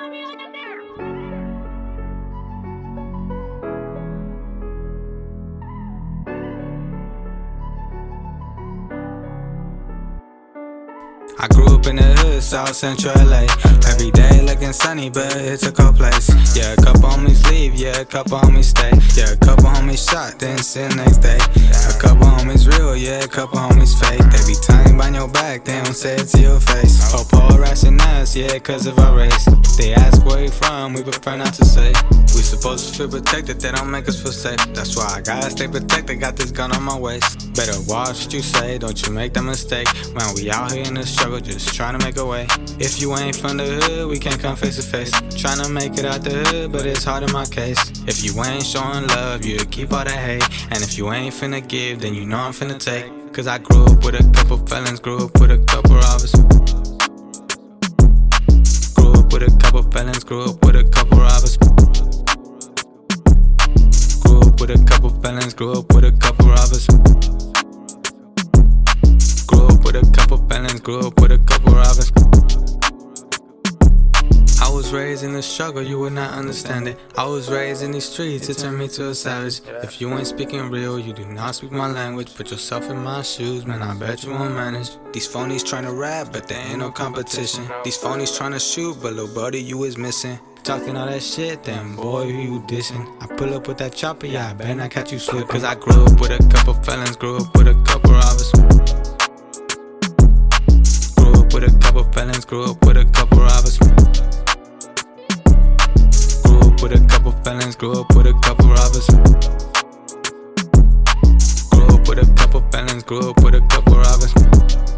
I grew up in the hood, South Central LA. Every day looking sunny, but it's a cold place. Yeah, a couple homies leave, yeah, a couple homies stay. Yeah, a couple homies shot, then sit next day. A couple homies real, yeah, a couple homies fake. They be talking behind your back, they don't say it to your face. Oh, harassing us, yeah, cause of our race. They ask where you from, we prefer not to say. We supposed to feel protected, they don't make us feel safe. That's why I gotta stay protected, got this gun on my waist. Better watch what you say, don't you make that mistake. Man, we out here in the struggle, just trying to make a way. If you ain't from the hood, we can't come face to face. Trying to make it out the hood, but it's hard in my case. If you ain't showing love, you keep all the hate. And if you ain't finna give, then you know I'm finna take. Cause I grew up with a couple felons, grew up with a couple with a couple robbers. Grew up with a couple felons, grew up with a couple robbers. Grew up with a couple felons, grew up with a couple robbers. I was raised in the struggle, you would not understand it. I was raised in these streets, it turned me to a savage. If you ain't speaking real, you do not speak my language. Put yourself in my shoes, man, I bet you won't manage. These phonies tryna rap, but there ain't no competition. These phonies tryna shoot, but little buddy, you is missing. Talking all that shit, then boy, who you dissing? I pull up with that chopper, yeah, I better not catch you slip. Cause I grew up with a couple felons, grew up with a couple robbers. Grew up with a couple felons, grew up with a couple robbers. Grew up with a couple felons, grew up with a couple robbers. Grew up with a couple felons, grew up with a couple robbers.